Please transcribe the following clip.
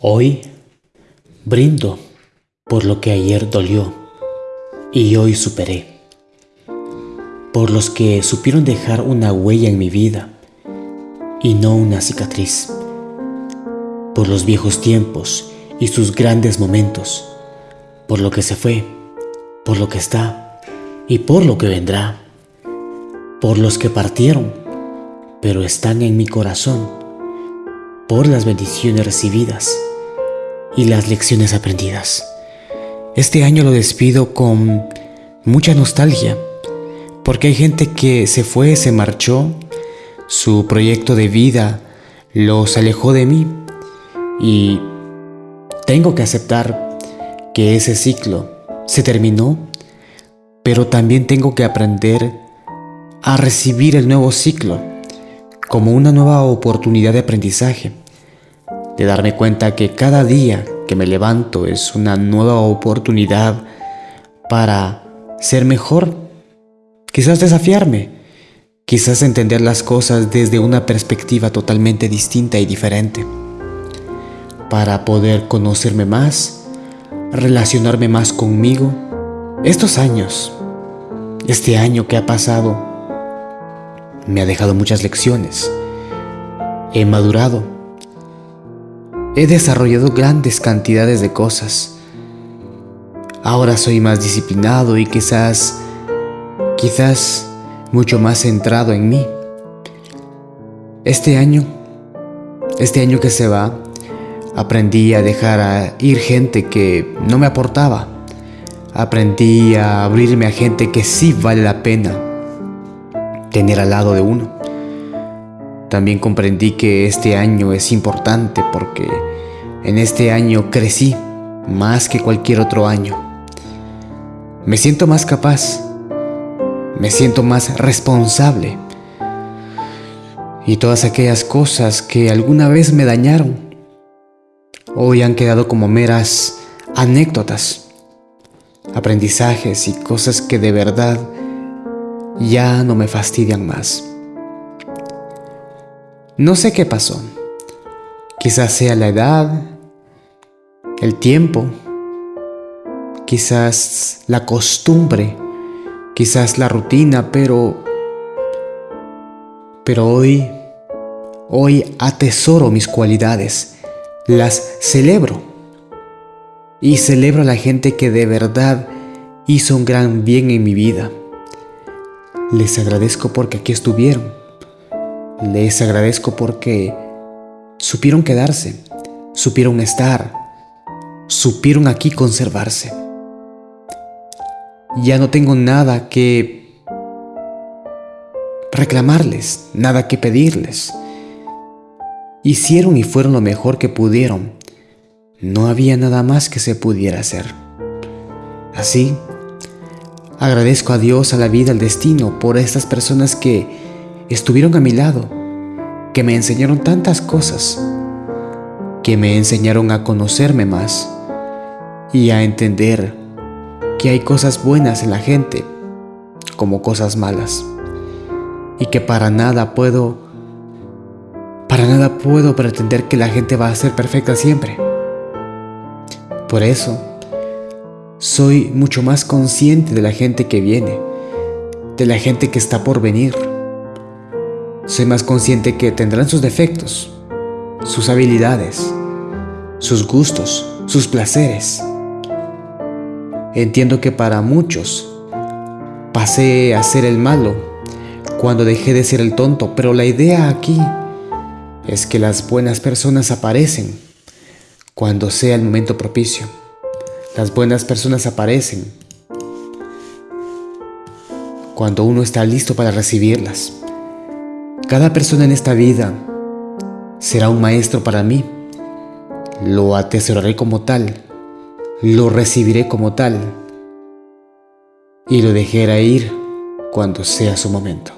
Hoy brindo por lo que ayer dolió y hoy superé. Por los que supieron dejar una huella en mi vida y no una cicatriz. Por los viejos tiempos y sus grandes momentos. Por lo que se fue, por lo que está y por lo que vendrá. Por los que partieron, pero están en mi corazón. Por las bendiciones recibidas y las lecciones aprendidas. Este año lo despido con mucha nostalgia, porque hay gente que se fue, se marchó, su proyecto de vida los alejó de mí y tengo que aceptar que ese ciclo se terminó, pero también tengo que aprender a recibir el nuevo ciclo como una nueva oportunidad de aprendizaje de darme cuenta que cada día que me levanto es una nueva oportunidad para ser mejor, quizás desafiarme, quizás entender las cosas desde una perspectiva totalmente distinta y diferente, para poder conocerme más, relacionarme más conmigo. Estos años, este año que ha pasado, me ha dejado muchas lecciones. He madurado He desarrollado grandes cantidades de cosas. Ahora soy más disciplinado y quizás, quizás mucho más centrado en mí. Este año, este año que se va, aprendí a dejar ir gente que no me aportaba. Aprendí a abrirme a gente que sí vale la pena tener al lado de uno. También comprendí que este año es importante porque en este año crecí más que cualquier otro año. Me siento más capaz, me siento más responsable. Y todas aquellas cosas que alguna vez me dañaron, hoy han quedado como meras anécdotas, aprendizajes y cosas que de verdad ya no me fastidian más. No sé qué pasó. Quizás sea la edad, el tiempo, quizás la costumbre, quizás la rutina, pero pero hoy hoy atesoro mis cualidades, las celebro. Y celebro a la gente que de verdad hizo un gran bien en mi vida. Les agradezco porque aquí estuvieron les agradezco porque supieron quedarse, supieron estar, supieron aquí conservarse. Ya no tengo nada que reclamarles, nada que pedirles. Hicieron y fueron lo mejor que pudieron. No había nada más que se pudiera hacer. Así, agradezco a Dios, a la vida, al destino, por estas personas que estuvieron a mi lado, que me enseñaron tantas cosas, que me enseñaron a conocerme más y a entender que hay cosas buenas en la gente como cosas malas y que para nada puedo para nada puedo pretender que la gente va a ser perfecta siempre. Por eso soy mucho más consciente de la gente que viene, de la gente que está por venir soy más consciente que tendrán sus defectos, sus habilidades, sus gustos, sus placeres. Entiendo que para muchos pasé a ser el malo cuando dejé de ser el tonto, pero la idea aquí es que las buenas personas aparecen cuando sea el momento propicio. Las buenas personas aparecen cuando uno está listo para recibirlas. Cada persona en esta vida será un maestro para mí. Lo atesoraré como tal, lo recibiré como tal y lo dejaré ir cuando sea su momento.